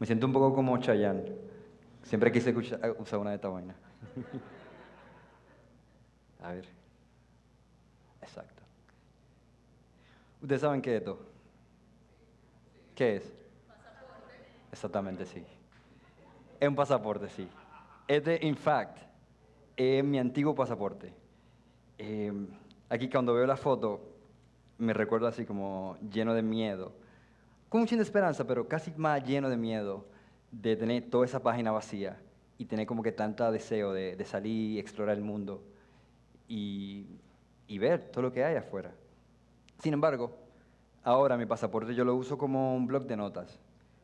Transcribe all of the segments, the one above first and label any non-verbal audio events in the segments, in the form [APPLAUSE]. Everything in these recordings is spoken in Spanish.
Me siento un poco como Chayanne. Siempre quise usar una de esta vaina. [LAUGHS] A ver. Exacto. ¿Ustedes saben qué es esto? ¿Qué es? Pasaporte. Exactamente, sí. Es un pasaporte, sí. Este, in fact, es mi antiguo pasaporte. Eh, aquí cuando veo la foto, me recuerdo así como lleno de miedo. Con mucha esperanza, pero casi más lleno de miedo de tener toda esa página vacía y tener como que tanta deseo de, de salir y explorar el mundo y, ver todo lo que hay afuera. Sin embargo, ahora mi pasaporte yo lo uso como un blog de notas.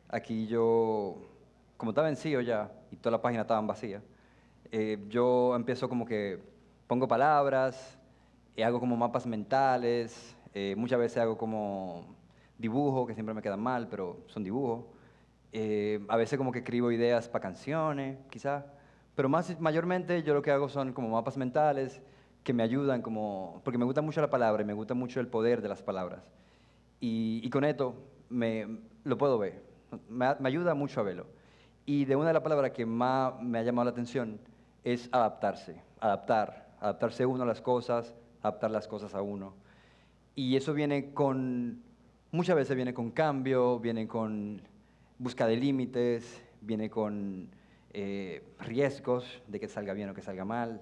Aquí yo, como estaba vencido ya y toda la página estaba vacía, eh, yo empiezo como que pongo palabras, y hago como mapas mentales, eh, muchas veces hago como dibujos que siempre me quedan mal, pero son dibujos. Eh, a veces como que escribo ideas para canciones, quizás. Pero más, mayormente yo lo que hago son como mapas mentales que me ayudan como... Porque me gusta mucho la palabra y me gusta mucho el poder de las palabras. Y, con esto me, lo puedo ver. Me, me, ayuda mucho a verlo. Y de una de las palabras que más me ha llamado la atención es adaptarse. Adaptar. Adaptarse uno a las cosas, adaptar las cosas a uno. Y eso viene con... Muchas veces viene con cambio, viene con busca de límites, viene con eh, riesgos de que salga bien o que salga mal,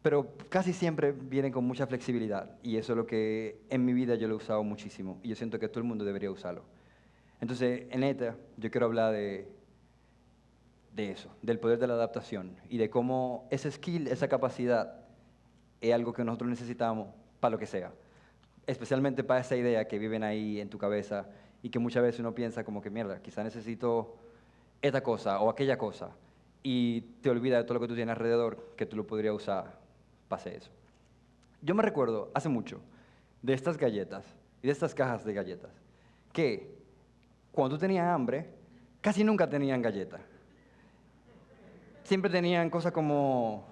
pero casi siempre viene con mucha flexibilidad y eso es lo que en mi vida yo lo he usado muchísimo y yo siento que todo el mundo debería usarlo. Entonces, en ETA yo quiero hablar de, de eso, del poder de la adaptación y de cómo ese skill, esa capacidad es algo que nosotros necesitamos para lo que sea, especialmente para esa idea que viven ahí en tu cabeza y que muchas veces uno piensa como que, mierda, quizá necesito esta cosa o aquella cosa y te olvidas de todo lo que tú tienes alrededor que tú lo podrías usar para eso. Yo me recuerdo hace mucho de estas galletas y de estas cajas de galletas que cuando tú tenías hambre casi nunca tenían galletas. Siempre tenían cosas como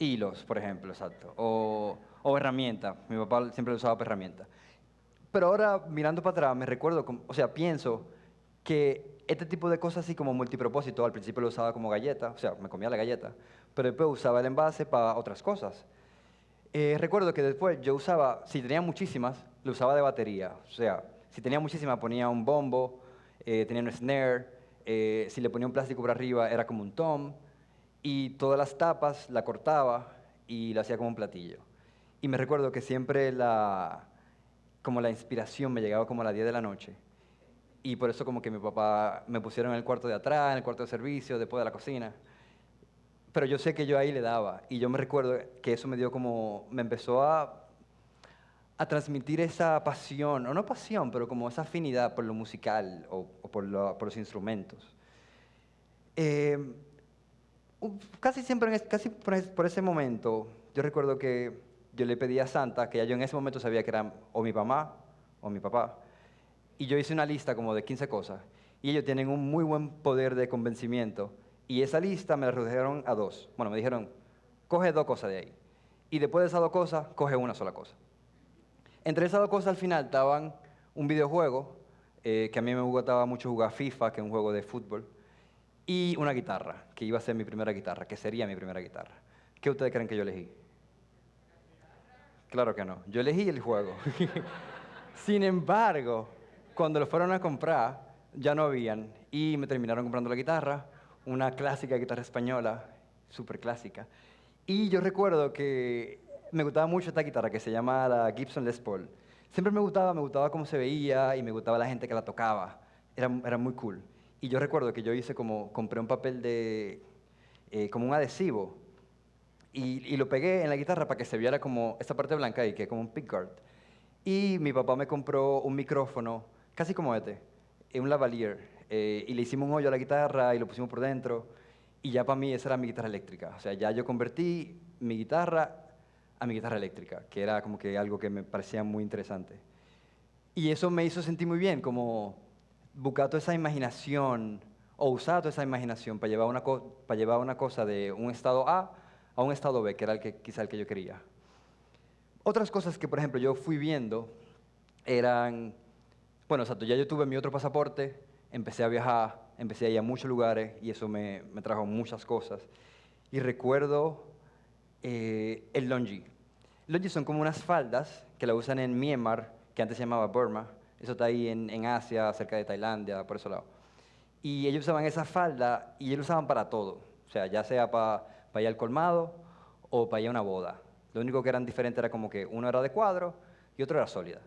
hilos, por ejemplo, exacto, o, o herramientas. Mi papá siempre usaba herramientas. Pero ahora, mirando para atrás, me recuerdo, o sea, pienso que este tipo de cosas así como multipropósito, al principio lo usaba como galleta, o sea, me comía la galleta, pero después usaba el envase para otras cosas. Eh, recuerdo que después yo usaba, si tenía muchísimas, lo usaba de batería. O sea, si tenía muchísimas ponía un bombo, eh, tenía un snare, eh, si le ponía un plástico por arriba era como un tom, y todas las tapas la cortaba y la hacía como un platillo. Y me recuerdo que siempre la, como la inspiración me llegaba como a las 10 de la noche. Y por eso como que mi papá me pusieron en el cuarto de atrás, en el cuarto de servicio, después de la cocina. Pero yo sé que yo ahí le daba. Y yo me recuerdo que eso me dio como, me empezó a, a transmitir esa pasión, o no pasión, pero como esa afinidad por lo musical o, por, por, los instrumentos. Eh, casi siempre, casi por ese momento, yo recuerdo que yo le pedí a Santa, que ya yo en ese momento sabía que era o mi mamá o mi papá, y yo hice una lista como de 15 cosas, y ellos tienen un muy buen poder de convencimiento, y esa lista me la redujeron a dos. Bueno, me dijeron, coge dos cosas de ahí, y después de esas dos cosas, coge una sola cosa. Entre esas dos cosas al final estaban un videojuego, eh, que a mí me gustaba mucho jugar FIFA, que es un juego de fútbol, y una guitarra, que iba a ser mi primera guitarra, que sería mi primera guitarra. ¿Qué ustedes creen que yo elegí? Claro que no. Yo elegí el juego. [LAUGHS] Sin embargo, cuando lo fueron a comprar, ya no habían. Y me terminaron comprando la guitarra, una clásica guitarra española, súper clásica. Y yo recuerdo que me gustaba mucho esta guitarra que se llama la Gibson Les Paul. Siempre me gustaba, me gustaba cómo se veía y me gustaba la gente que la tocaba. Era, muy cool. Y yo recuerdo que yo hice como, compré un papel de, eh, como un adhesivo y, lo pegué en la guitarra para que se viera como esta parte blanca y que como un pickguard. Y mi papá me compró un micrófono, casi como este, un lavalier, eh, y le hicimos un hoyo a la guitarra y lo pusimos por dentro, y ya para mí esa era mi guitarra eléctrica. O sea, ya yo convertí mi guitarra a mi guitarra eléctrica, que era como que algo que me parecía muy interesante. Y eso me hizo sentir muy bien, como buscar toda esa imaginación, o usar toda esa imaginación para llevar una, para llevar una cosa de un estado A a un estado B, que era el que, quizá el que yo quería. Otras cosas que, por ejemplo, yo fui viendo eran, bueno, exacto, ya yo tuve mi otro pasaporte, empecé a viajar empecé a ir a muchos lugares y eso me, trajo muchas cosas. Y recuerdo eh, el longi. Longi son como unas faldas que la usan en Myanmar, que antes se llamaba Burma. Eso está ahí en, en Asia, cerca de Tailandia, por ese lado. Y ellos usaban esa falda y ellos usaban para todo. O sea, ya sea para ir al colmado o para ir a una boda. Lo único que eran diferentes era como que uno era de cuadro y otro era sólida.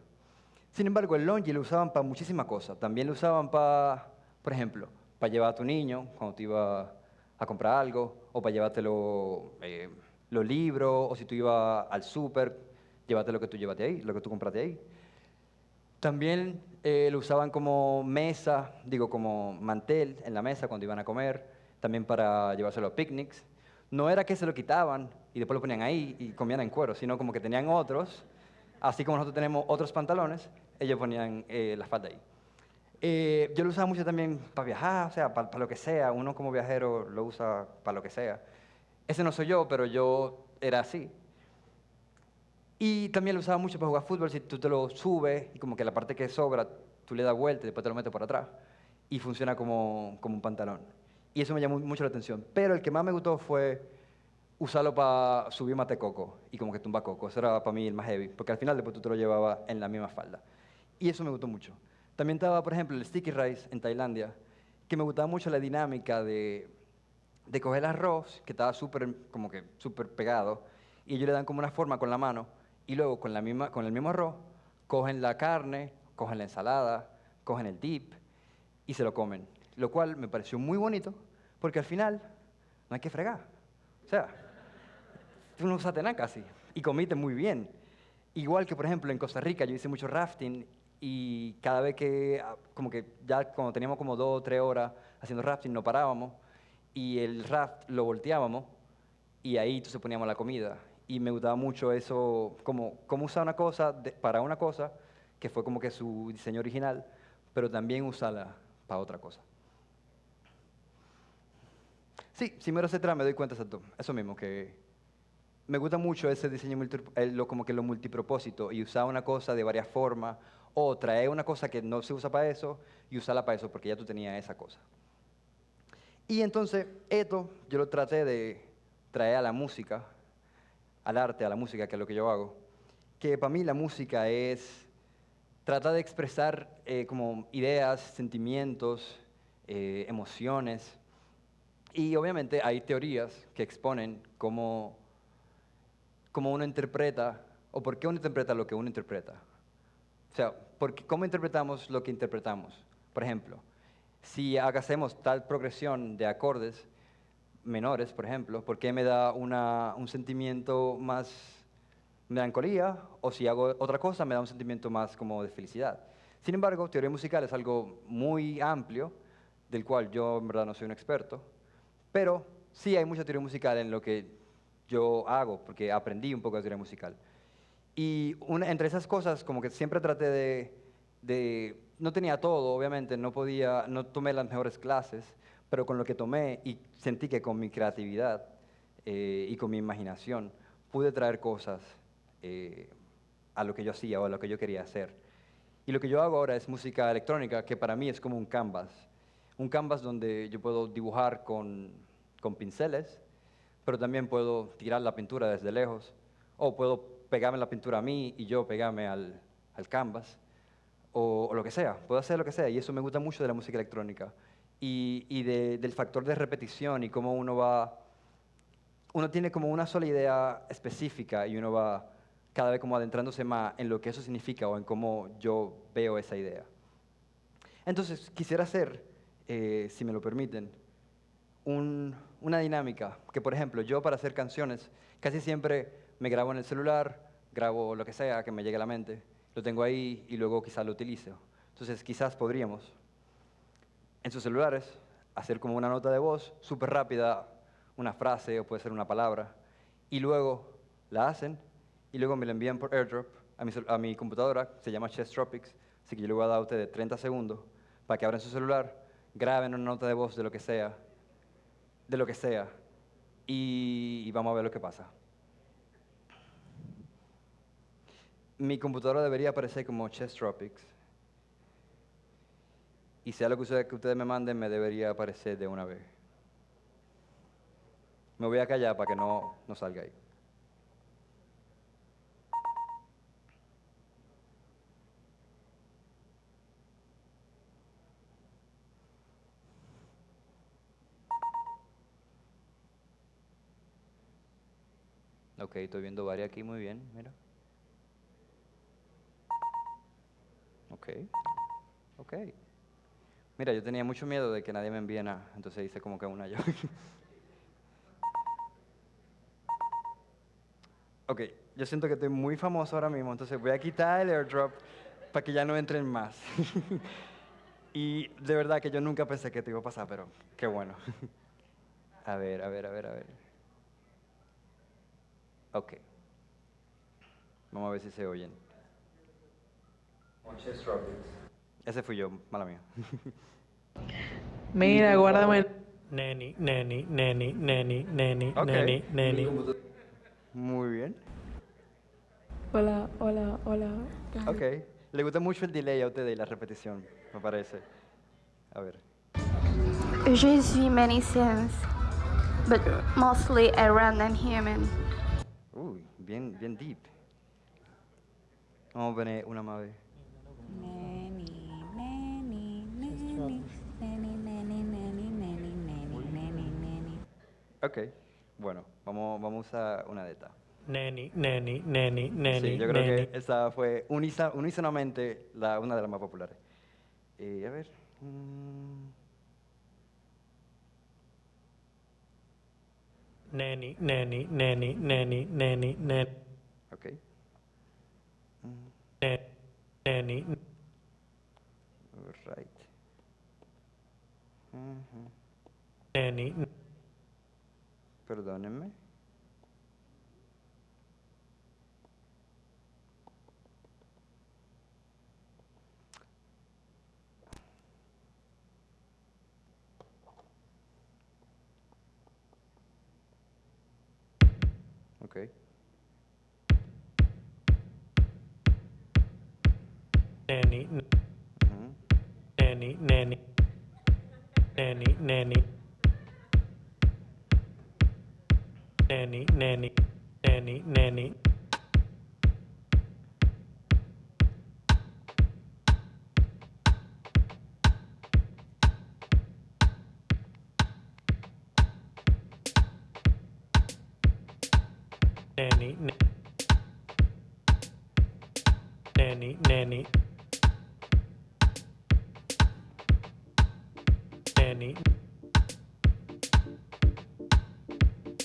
Sin embargo, el longi lo usaban para muchísimas cosas. También lo usaban para, por ejemplo, para llevar a tu niño cuando te iba a comprar algo, o para llevártelo eh, los libros, o si tú ibas al súper, llévate lo que tú llevaste ahí, lo que tú compraste ahí. También eh, lo usaban como mesa, digo, como mantel en la mesa cuando iban a comer, también para llevárselo a picnics. No era que se lo quitaban y después lo ponían ahí y comían en cuero, sino como que tenían otros, así como nosotros tenemos otros pantalones, ellos ponían eh, la falda ahí. Eh, yo lo usaba mucho también para viajar, o sea, para, lo que sea. Uno como viajero lo usa para lo que sea. Ese no soy yo, pero yo era así. Y también lo usaba mucho para jugar fútbol. Si tú te lo subes y como que la parte que sobra, tú le das vuelta y después te lo metes por atrás. Y funciona como, como un pantalón. Y eso me llamó mucho la atención. Pero el que más me gustó fue usarlo para subir mate coco y como que tumba coco. Eso era para mí el más heavy, porque al final después tú te lo llevabas en la misma falda. Y eso me gustó mucho. También estaba, por ejemplo, el sticky rice en Tailandia, que me gustaba mucho la dinámica de, de coger el arroz, que estaba súper, como que súper pegado, y ellos le dan como una forma con la mano, y luego con, la misma, con el mismo arroz, cogen la carne, cogen la ensalada, cogen el dip, y se lo comen. Lo cual me pareció muy bonito, porque al final no hay que fregar. O sea, tú no usaste nada casi, y comiste muy bien. Igual que, por ejemplo, en Costa Rica yo hice mucho rafting y cada vez que, ah, como que ya cuando teníamos como dos o tres horas haciendo rafting, no parábamos y el raft lo volteábamos y ahí entonces poníamos la comida. Y me gustaba mucho eso, como, como usar una cosa para una cosa, que fue como que su diseño original, pero también usarla para otra cosa. Sí, si me etcétera, me doy cuenta de eso mismo, que me gusta mucho ese diseño, lo, como que lo multipropósito, y usar una cosa de varias formas, o traer una cosa que no se usa para eso y usarla para eso, porque ya tú tenías esa cosa. Y entonces, esto yo lo traté de traer a la música, al arte, a la música, que es lo que yo hago, que para mí la música es tratar de expresar eh, como ideas, sentimientos, eh, emociones, y obviamente hay teorías que exponen cómo, cómo uno interpreta, o por qué uno interpreta lo que uno interpreta. O sea, porque, ¿cómo interpretamos lo que interpretamos? Por ejemplo, si hacemos tal progresión de acordes menores, por ejemplo, ¿por qué me da una, un sentimiento más melancolía? O si hago otra cosa, me da un sentimiento más como de felicidad. Sin embargo, teoría musical es algo muy amplio, del cual yo en verdad no soy un experto, pero sí hay mucha teoría musical en lo que yo hago, porque aprendí un poco de teoría musical. Y entre esas cosas, como que siempre traté de, de, no tenía todo, obviamente, no podía, no tomé las mejores clases, pero con lo que tomé y sentí que con mi creatividad eh, y con mi imaginación pude traer cosas eh, a lo que yo hacía o a lo que yo quería hacer. Y lo que yo hago ahora es música electrónica, que para mí es como un canvas. Un canvas donde yo puedo dibujar con, con pinceles, pero también puedo tirar la pintura desde lejos, o puedo pegarme la pintura a mí y yo pegarme al, al canvas, o, lo que sea, puedo hacer lo que sea, y eso me gusta mucho de la música electrónica, y, y del factor de repetición y cómo uno va, uno tiene como una sola idea específica y uno va cada vez como adentrándose más en lo que eso significa o en cómo yo veo esa idea. Entonces, quisiera hacer, eh, si me lo permiten, un, una dinámica que, por ejemplo, yo para hacer canciones casi siempre me grabo en el celular, grabo lo que sea que me llegue a la mente, lo tengo ahí y luego quizás lo utilizo. Entonces quizás podríamos en sus celulares hacer como una nota de voz súper rápida, una frase o puede ser una palabra, y luego la hacen y luego me la envían por airdrop a mi, a mi computadora, se llama Chess Tropics, así que yo le voy a dar a ustedes 30 segundos para que abran su celular, graben una nota de voz de lo que sea, de lo que sea, y vamos a ver lo que pasa. mi computadora debería aparecer como Chess Tropics. Y sea lo que ustedes, que ustedes me manden, me debería aparecer de una vez. Me voy a callar para que no, no salga ahí. Ok, estoy viendo varias aquí muy bien, mira. Ok, ok. Mira, yo tenía mucho miedo de que nadie me envíe nada, entonces hice como que una yo. [LAUGHS] ok, yo siento que estoy muy famoso ahora mismo, entonces voy a quitar el airdrop para que ya no entren más. [LAUGHS] y de verdad que yo nunca pensé que te iba a pasar, pero qué bueno. [LAUGHS] a ver, a ver, a ver, a ver. Ok. Vamos a ver si se oyen. Ese fui yo, mala mía. Mira, guárdame. Neni, neni, neni, neni, neni, neni, neni. Muy bien. Hola, hola, hola. Ok. Le gusta mucho el delay a ustedes y la repetición, me parece. A ver. Je suis many sins, but mostly a random human. Bien, bien deep. Vamos a poner una más vez. Nanny, nanny, nanny, nanny, nanny, nanny, nanny, nanny, nanny. Ok. Bueno, vamos, vamos a usar una de estas. Neni, neni, neni, neni, Sí, yo creo neni. que esa fue unísonamente la, una de las más populares. Eh, a ver. mm, nanny, nanny, nanny, nanny, nanny, nanny. Okay. Mm. Nanny. Right. Mm -hmm. Nanny. Perdónenme. Okay. Nanny. Mm-hmm. Nanny, nanny. Nanny, nanny. Nanny, nanny. Nanny, nanny. nanny nanny. Nanny nanny.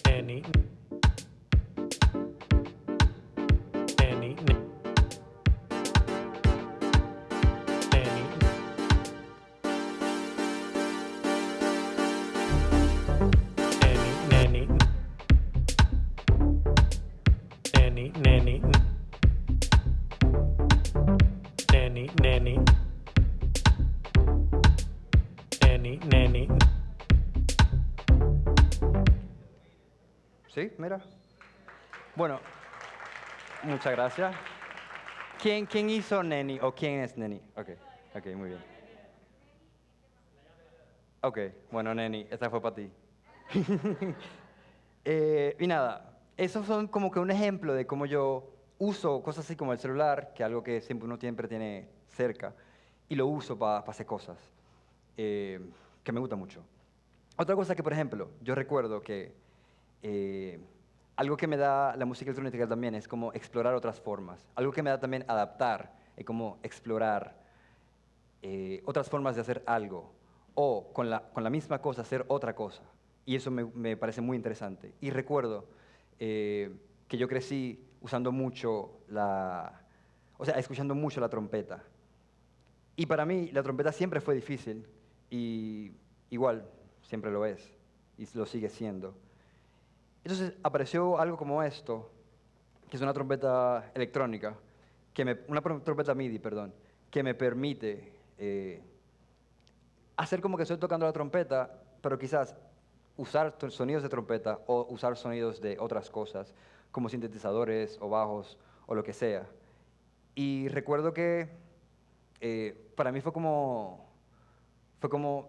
Nanny. Neni. Neni. ¿Sí? Mira. Bueno, muchas gracias. ¿Quién, ¿Quién hizo Neni o quién es Neni? Ok, ok, muy bien. Ok, bueno, Neni, esta fue para ti. [LAUGHS] Eh, y nada, esos son como que un ejemplo de cómo yo uso cosas así como el celular, que es algo que siempre uno siempre tiene cerca, y lo uso para hacer cosas eh, que me gusta mucho. Otra cosa que, por ejemplo, yo recuerdo que eh, algo que me da la música electrónica también es como explorar otras formas. Algo que me da también adaptar es como explorar eh, otras formas de hacer algo o con la, con la misma cosa hacer otra cosa. Y eso me, me parece muy interesante. Y recuerdo eh, que yo crecí usando mucho la, o sea, escuchando mucho la trompeta. Y para mí la trompeta siempre fue difícil y igual siempre lo es y lo sigue siendo. Entonces apareció algo como esto, que es una trompeta electrónica, que me, una trompeta MIDI, perdón, que me permite eh, hacer como que estoy tocando la trompeta, pero quizás usar sonidos de trompeta o usar sonidos de otras cosas, como sintetizadores o bajos o lo que sea. Y recuerdo que eh, para mí fue como, fue como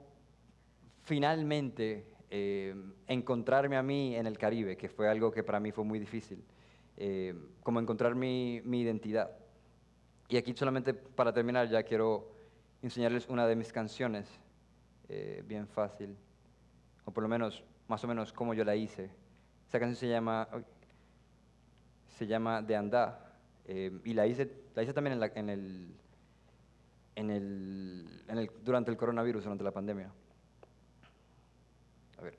finalmente eh, encontrarme a mí en el Caribe, que fue algo que para mí fue muy difícil, eh, como encontrar mi, mi identidad. Y aquí solamente para terminar ya quiero enseñarles una de mis canciones, eh, bien fácil, o por lo menos más o menos como yo la hice. Esa canción se llama, se llama De Andá, eh, y la hice, la hice también en, la- en el, en el, en el- durante el coronavirus, durante la pandemia. A ver.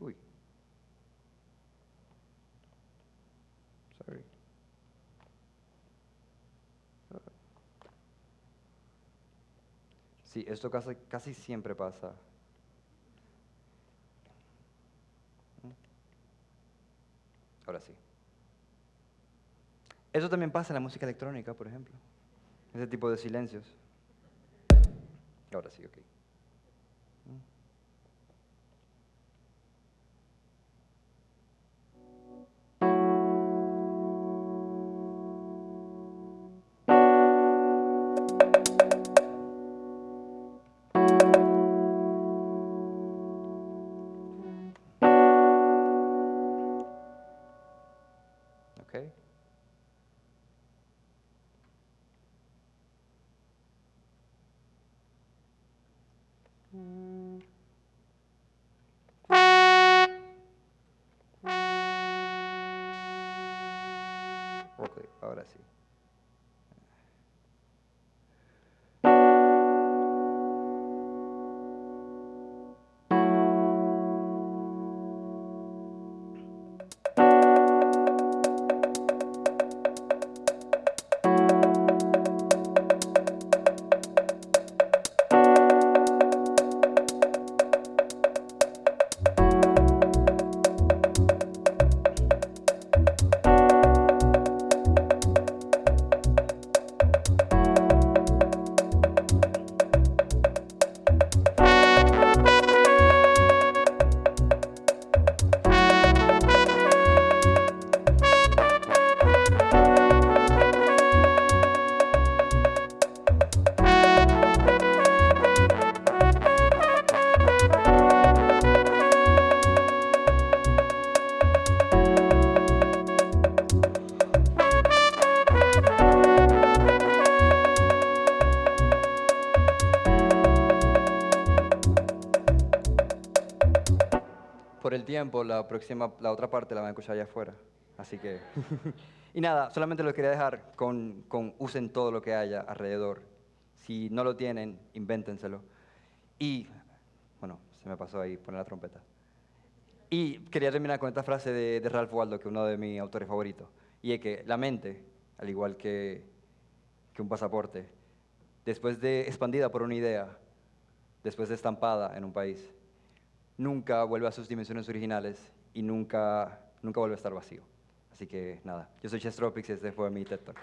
Uy. Sorry. Sí, esto casi, casi siempre pasa. Ahora sí. Eso también pasa en la música electrónica, por ejemplo. Ese tipo de silencios. Ahora sí, ok. Okay. Ahora sí. Tiempo, la próxima, la otra parte la van a escuchar allá afuera. Así que. [LAUGHS] y nada, solamente lo quería dejar con, con usen todo lo que haya alrededor. Si no lo tienen, invéntenselo. Y, bueno, se me pasó ahí poner la trompeta. Y quería terminar con esta frase de, de Ralph Waldo, que es uno de mis autores favoritos. Y es que la mente, al igual que, que un pasaporte, después de expandida por una idea, después de estampada en un país, nunca vuelve a sus dimensiones originales y nunca, nunca vuelve a estar vacío. Así que nada, yo soy Chess Tropics y este fue mi TED Talk.